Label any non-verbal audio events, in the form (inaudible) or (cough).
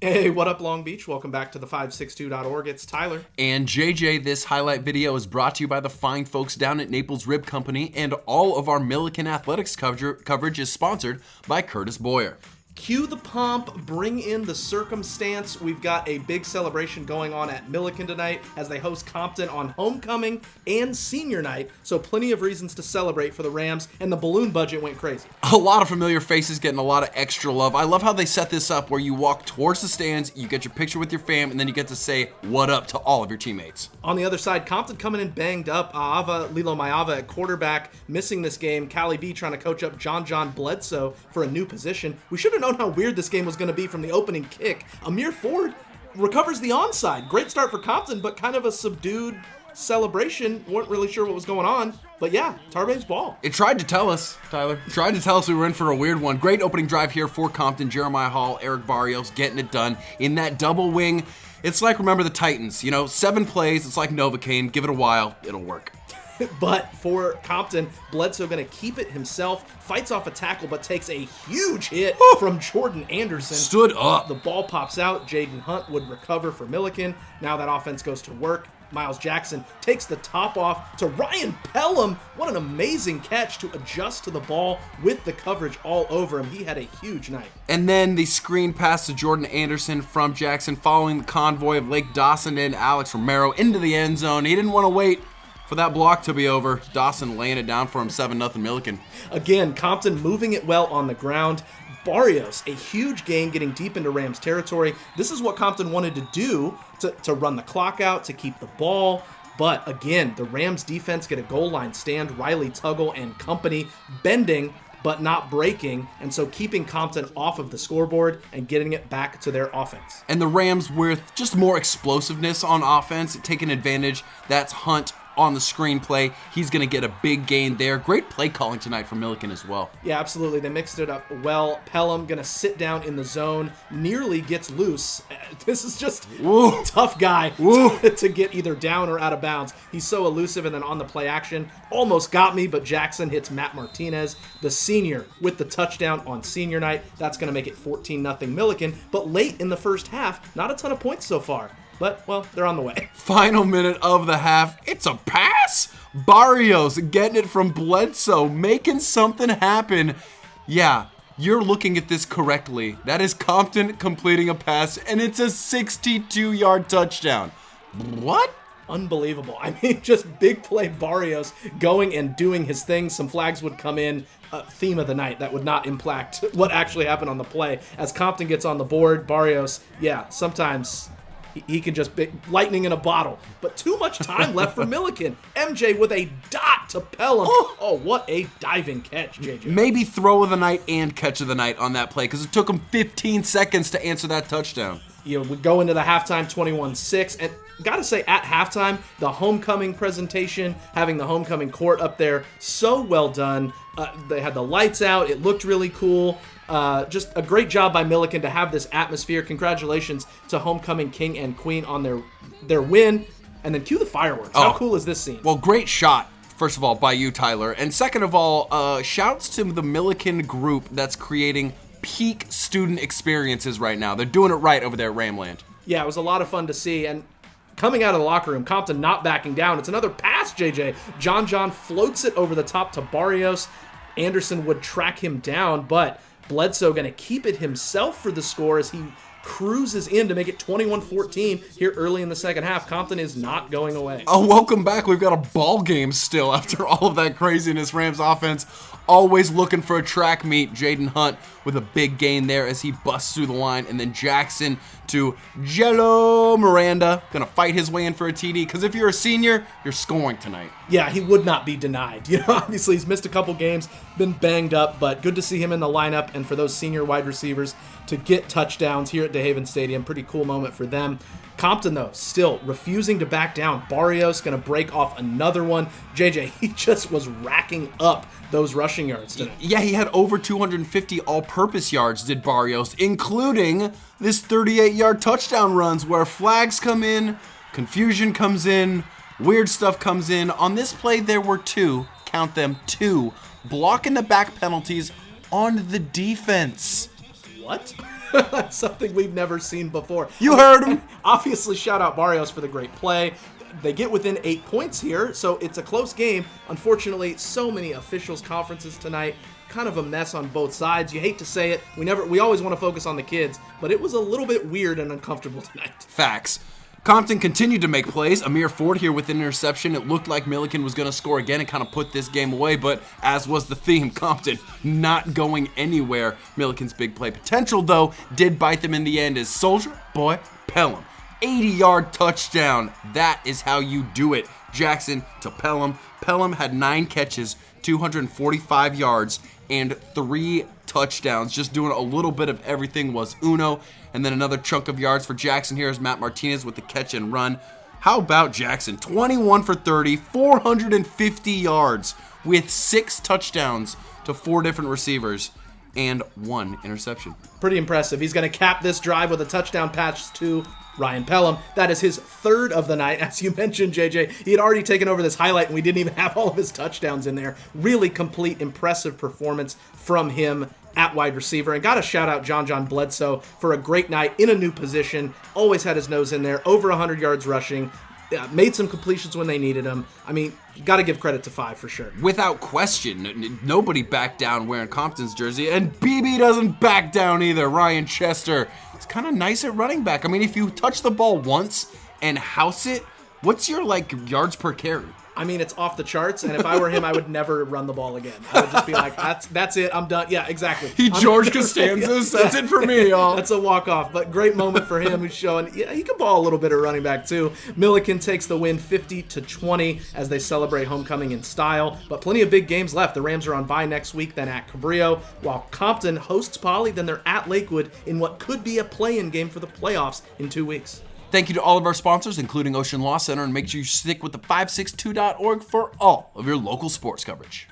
Hey, what up, Long Beach? Welcome back to the 562.org. It's Tyler. And JJ, this highlight video is brought to you by the fine folks down at Naples Rib Company, and all of our Millikan Athletics coverage is sponsored by Curtis Boyer. Cue the pomp, bring in the circumstance. We've got a big celebration going on at Millikan tonight as they host Compton on homecoming and senior night. So, plenty of reasons to celebrate for the Rams, and the balloon budget went crazy. A lot of familiar faces getting a lot of extra love. I love how they set this up where you walk towards the stands, you get your picture with your fam, and then you get to say what up to all of your teammates. On the other side, Compton coming in banged up. Ava Lilo Mayava at quarterback, missing this game. Callie B trying to coach up John John Bledsoe for a new position. We should have known known how weird this game was going to be from the opening kick. Amir Ford recovers the onside. Great start for Compton, but kind of a subdued celebration. weren't really sure what was going on. But yeah, Tarbabe's ball. It tried to tell us, Tyler. It tried to tell us we were in for a weird one. Great opening drive here for Compton. Jeremiah Hall, Eric Barrios getting it done in that double wing. It's like remember the Titans, you know, seven plays. It's like Novocaine. Give it a while, it'll work. (laughs) but for Compton, Bledsoe going to keep it himself, fights off a tackle, but takes a huge hit from Jordan Anderson. Stood up. The ball pops out. Jaden Hunt would recover for Millikan. Now that offense goes to work. Miles Jackson takes the top off to Ryan Pelham. What an amazing catch to adjust to the ball with the coverage all over him. He had a huge night. And then the screen pass to Jordan Anderson from Jackson following the convoy of Lake Dawson and Alex Romero into the end zone. He didn't want to wait for that block to be over. Dawson laying it down for him, 7 0 Millikan. Again, Compton moving it well on the ground. Barrios, a huge gain getting deep into Rams territory. This is what Compton wanted to do to, to run the clock out, to keep the ball. But again, the Rams defense get a goal line stand. Riley Tuggle and company bending but not breaking, and so keeping Compton off of the scoreboard and getting it back to their offense. And the Rams with just more explosiveness on offense, taking advantage. That's Hunt on the screenplay. He's going to get a big gain there. Great play calling tonight from Millikan as well. Yeah, absolutely. They mixed it up well. Pelham going to sit down in the zone, nearly gets loose. (laughs) This is just Woo. (laughs) tough guy (laughs) to, to get either down or out of bounds. He's so elusive and then on the play action. Almost got me, but Jackson hits Matt Martinez, the senior, with the touchdown on senior night. That's going to make it 14 0 Millikan. But late in the first half, not a ton of points so far. But, well, they're on the way. (laughs) Final minute of the half. It's a pass. Barrios getting it from Bledsoe, making something happen. Yeah, you're looking at this correctly. That is Compton completing a pass, and it's a 62 yard touchdown. What? Unbelievable. I mean, (laughs) just big play Barrios going and doing his thing. Some flags would come in. Uh, theme of the night that would not impact (laughs) what actually happened on the play. As Compton gets on the board, Barrios, yeah, sometimes he can just be lightning in a bottle. But too much time left for (laughs) Millikan. MJ with a dot to Pelham. Oh, oh, what a diving catch, JJ. Maybe throw of the night and catch of the night on that play because it took him 15 seconds to answer that touchdown. You know, we go into the halftime 21 6. And gotta say, at halftime, the homecoming presentation, having the homecoming court up there, so well done. Uh, they had the lights out, it looked really cool. Uh, just a great job by Millikan to have this atmosphere. Congratulations to homecoming king and queen on their their win. And then cue the fireworks. How oh, cool is this scene? Well, great shot first of all, by you, Tyler. And second of all, uh, shouts to the Millikan group that's creating peak student experiences right now. They're doing it right over there at Ramland. Yeah, it was a lot of fun to see. And coming out of the locker room, Compton not backing down. It's another pass, JJ. John John floats it over the top to Barrios. Anderson would track him down, but Bledsoe going to keep it himself for the score as he cruises in to make it 21-14 here early in the second half. Compton is not going away. Oh, welcome back. We've got a ball game still (laughs) after all of that craziness. Rams offense always looking for a track meet. Jaden Hunt with a big gain there as he busts through the line. And then Jackson to Jello Miranda. Gonna fight his way in for a TD. Because if you're a senior, you're scoring tonight. Yeah, he would not be denied. (laughs) You know, obviously he's missed a couple games, been banged up, but good to see him in the lineup and for those senior wide receivers to get touchdowns here at DeHaven Stadium. Pretty cool moment for them. Compton, though, still refusing to back down. Barrios going to break off another one. JJ, (laughs) he just was racking up those rushing yards today. Yeah, he had over 250 all purpose yards, did Barrios, including this 38 yard touchdown runs where flags come in, confusion comes in, weird stuff comes in. On this play, there were two, count them, two, blocking the back penalties on the defense. What? (laughs) Something we've never seen before. You heard him. (laughs) Obviously, shout out Barrios for the great play. They get within eight points here, so it's a close game. Unfortunately, so many officials conferences tonight. Kind of a mess on both sides. You hate to say it. We never we always want to focus on the kids, but it was a little bit weird and uncomfortable (laughs) tonight. Facts. Compton continued to make plays. Amir Ford here with an interception. It looked like Millikan was going to score again and kind of put this game away, but as was the theme, (laughs) Compton not going anywhere. Millikan's big play potential, though, did bite them in the end as Soldier Boy Pelham. 80 yard touchdown. That is how you do it. Jackson to Pelham. Pelham had nine catches, 245 yards, and three touchdowns. Just doing a little bit of everything was Uno. And then another chunk of yards for Jackson here is Matt Martinez with the catch and run. How about Jackson? 21 for 30, 450 yards with six touchdowns to four different receivers and one interception. Pretty impressive. He's going to cap this drive with a touchdown pass to Ryan Pelham. That is his third of the night. (laughs) As you mentioned, JJ, he had already taken over this highlight and we didn't even (laughs) have all of his touchdowns in there. Really complete, impressive performance from him at wide receiver. And got to shout out John John Bledsoe for a great night in a new position. Always had his nose in there, over 100 yards rushing. Uh, made some completions when they needed him. I mean, got to give credit to five for sure. Without question, nobody backed down wearing Compton's jersey, and BB doesn't back down either. Ryan Chester it's kind of nice at running back. I mean, if you touch the ball once and house it, what's your like yards per carry? I mean, it's off the charts, and if I were him, I would never run the ball again. I would just be like, "That's that's it. I'm done." Yeah, exactly. He I'm- (laughs) George Costanzas. That's it for me, y'all. That's a walk off, but great moment for him. Who's showing, yeah, he can ball a little bit of running back too. Millikan takes the win, 50 to 20, as they celebrate homecoming in style. But plenty of big games left. The Rams are on bye next week, then at Cabrillo, while Compton hosts Poly. Then they're at Lakewood in what could be a play-in game for the playoffs in two weeks. Thank you to all of our sponsors, including Ocean Law Center, and make sure you stick with the 562.org for all of your local sports coverage.